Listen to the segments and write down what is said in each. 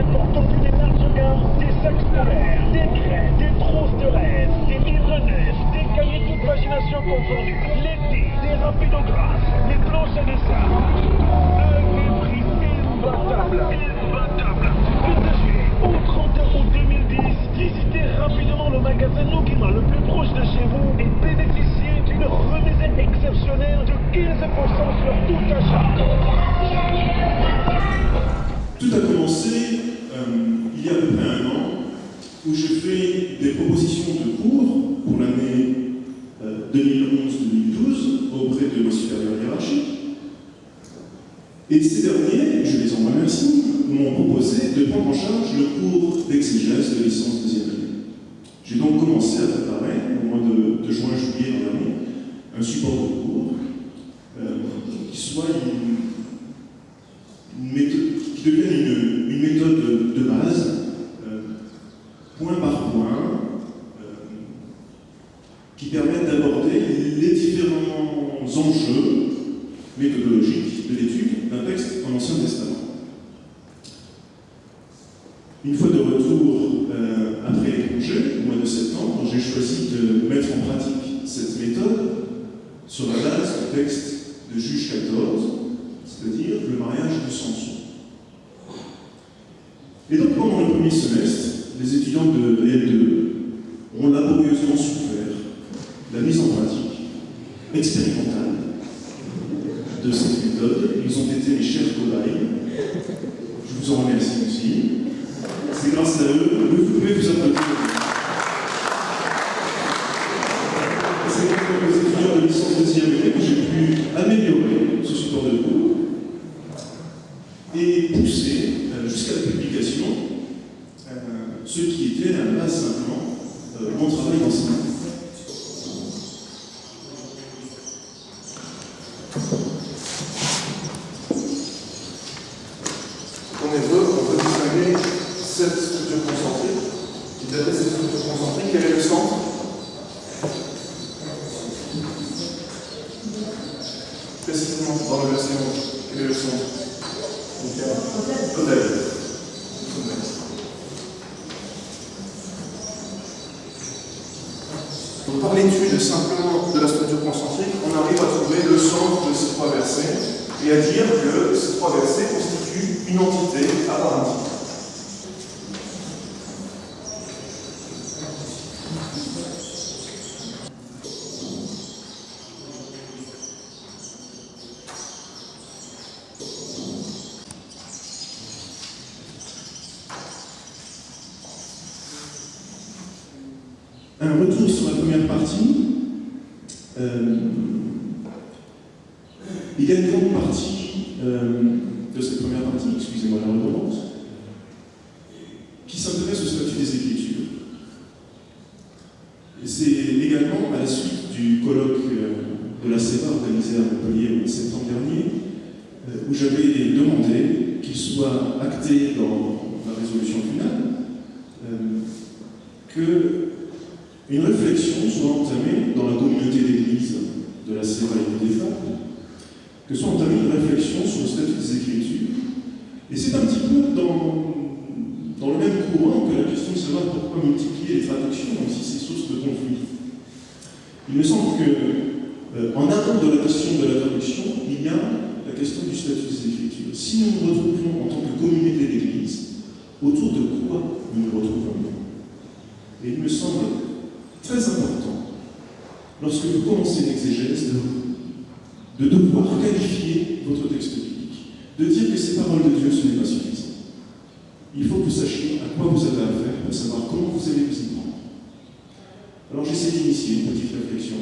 important d'une large gamme des sacs scolaires, des craies, des trousses de rêve, des livres des cahiers de pagination confondus, l'été, des rapidographes, les planches à dessin. Un des prix imbattable, imbattable. Le juillet, au 30 août 2010, visitez rapidement le magasin Nogima le plus proche de chez vous et bénéficiez d'une remise exceptionnelle de 15% sur tout achat. Tout a commencé euh, il y a à peu près un an où j'ai fait des propositions de cours pour l'année 2011-2012 euh, auprès de nos supérieurs hiérarchiques. Et ces derniers, je les en remercie, m'ont proposé de prendre en charge le cours d'exégèse de licence deuxième année. J'ai donc commencé à préparer, au mois de, juin-juillet dernier, un support de cours euh, qui soit une, méthode, qui devienne une, méthode de, base, euh, point par point, euh, qui permette d'aborder les différents enjeux méthodologiques de l'étude d'un texte en Ancien Testament. Une fois de retour après les congés, au mois de septembre, j'ai choisi de mettre en pratique cette méthode sur la base du texte de Juge 14, c'est-à-dire le mariage de Samson. Et donc pendant le premier semestre, les étudiants de L2 ont laborieusement souffert la mise en pratique expérimentale de cette méthode. Ils ont été mes chers cobayes. Je vous en remercie aussi. C'est grâce à eux, vous pouvez vous applaudir. licence deuxième année que j'ai pu améliorer ce support de cours et pousser euh, jusqu'à la publication euh, ce qui était à la base simplement euh, mon travail d'enseignant. En hébreu, on peut distinguer cette structure concentrique, qui de cette structure concentrique, quel est le centre dans le verset 11. Quel est le son Total. Donc par l'étude simplement de la structure concentrique, on arrive à trouver le centre de ces trois versets et à dire que ces trois versets constituent une entité à. Un retour sur la première partie. Euh, il y a une grande partie euh, de cette première partie, excusez-moi la redondance, qui s'intéresse au statut des Écritures. C'est également à la suite du colloque euh, de la CEPA organisé à Montpellier en septembre dernier, où j'avais demandé qu'il soit acté dans la résolution finale que une réflexion soit entamée dans la communauté d'église de la CEVA et des femmes, que soit entamée une réflexion sur le statut des Écritures. Et c'est un petit peu dans, dans le même courant que la question de savoir pourquoi multiplier les traductions, même si c'est source de conflit. Il me semble que, euh, en amont de la question de la traduction, il y a la question du statut des Écritures. Si nous nous retrouvons en tant que communauté d'église, autour de quoi nous nous retrouvons Et il me semble très important, lorsque vous commencez l'exégèse, de, de devoir qualifier votre texte biblique, de dire que ces paroles de Dieu, ce n'est pas suffisant. Il faut que vous sachiez à quoi vous avez affaire pour savoir comment vous allez vous y prendre. Alors j'essaie d'initier une petite réflexion.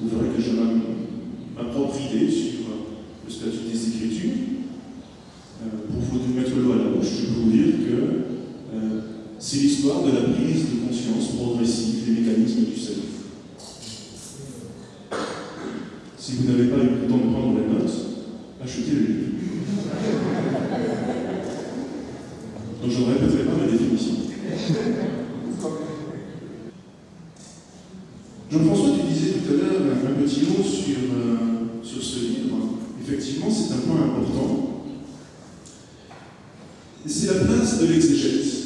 Vous verrez que j'ai ma, propre idée sur le statut des Écritures. Euh, pour vous mettre l'eau à la bouche, je peux vous dire que euh, c'est l'histoire de la prise de conscience progressive des mécanismes du salut. Si vous n'avez pas eu le temps de prendre les notes, achetez le livre. Donc je ne répéterai pas ma définition. Jean-François, tu disais tout à l'heure un petit mot sur, euh, sur ce livre. Effectivement, c'est un point important. c'est la place de l'exégèse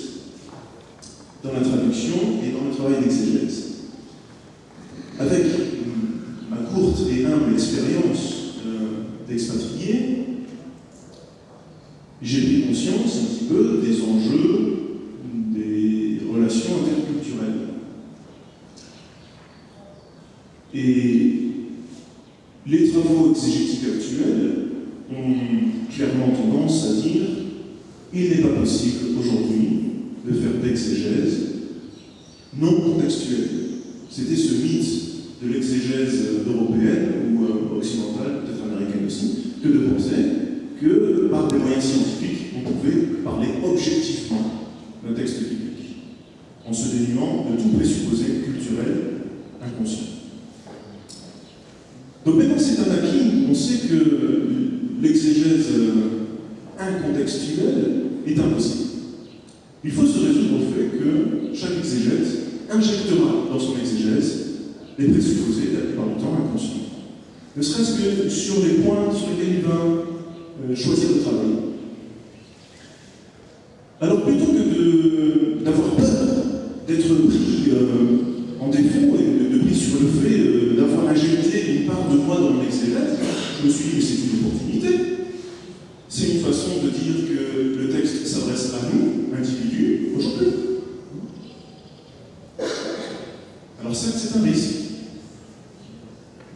dans la traduction et dans le travail d'exégèse. Avec et humble expérience euh, d'expatrié, j'ai pris conscience un petit peu des enjeux des relations interculturelles. Et les travaux exégétiques actuels ont clairement tendance à dire il n'est pas possible aujourd'hui de faire d'exégèse non contextuelle. C'était ce mythe de l'exégèse européenne ou euh, occidentale, peut-être américaine aussi, que de penser que par des moyens scientifiques, on pouvait parler objectivement d'un texte biblique, en se dénuant de tout présupposé culturel inconscient. Donc maintenant c'est un acquis, on sait que l'exégèse incontextuelle est impossible. Il faut se résoudre au fait que chaque exégète injectera dans son exégèse les présupposés établis par le temps inconscient. Ne serait-ce que sur les points sur lesquels il va euh, choisir de travailler. Alors plutôt que d'avoir peur d'être pris euh, en défaut et de, pris sur le fait euh, d'avoir injecté une part de moi dans mon exégèse, je me suis dit que c'est une opportunité. C'est une façon de dire que le texte s'adresse à nous, individus, aujourd'hui. Alors certes, c'est un risque.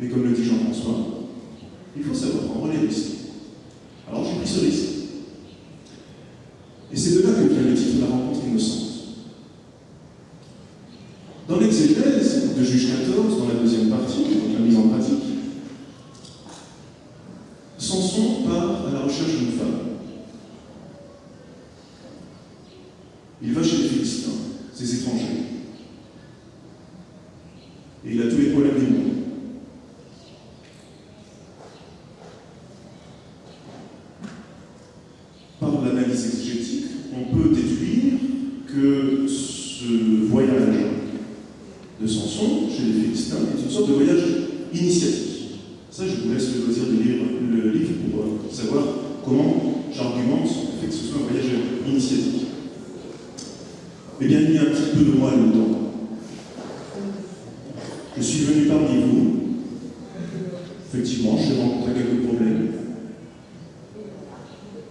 Mais comme le dit Jean-François, il faut savoir prendre les risques. Alors j'ai pris ce risque. Et c'est de là que vient le titre de la rencontre innocente. Dans l'exégèse de Juge 14, dans la deuxième partie, donc la mise en pratique, Samson part à la recherche d'une femme. Il va chez les Philistins, ces étrangers. Et il a tous les problèmes du monde. Par l'analyse exégétique, on peut déduire que ce voyage de Samson chez les Philistins est une sorte de voyage initiatique. Ça, je vous laisse le loisir de lire le livre pour euh, savoir comment j'argumente le fait que ce soit un voyage initiatique. Eh bien, il y a un petit peu de moi là-dedans. Je suis venu parmi vous. Effectivement, j'ai rencontré quelques problèmes.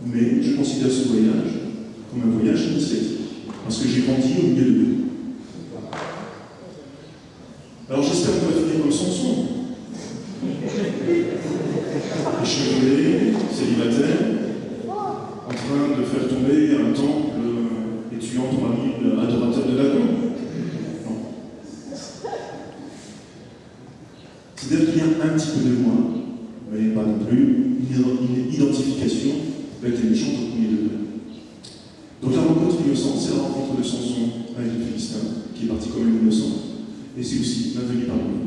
Mais je considère ce voyage comme un voyage initiatique. Parce que j'ai grandi au milieu de vous. Alors j'espère qu'on va finir comme Samson. Échevelé, célibataire, en train de faire tomber un temple et tuant 3000 adorateurs de Dagon. Non. C'est-à-dire qu'il y a un petit peu de moi, mais pas non plus une identification avec les méchants au premier degré. Donc la rencontre innocente, c'est la rencontre de Samson avec le Philistin, qui est parti comme un innocent, et c'est aussi la venue parmi nous.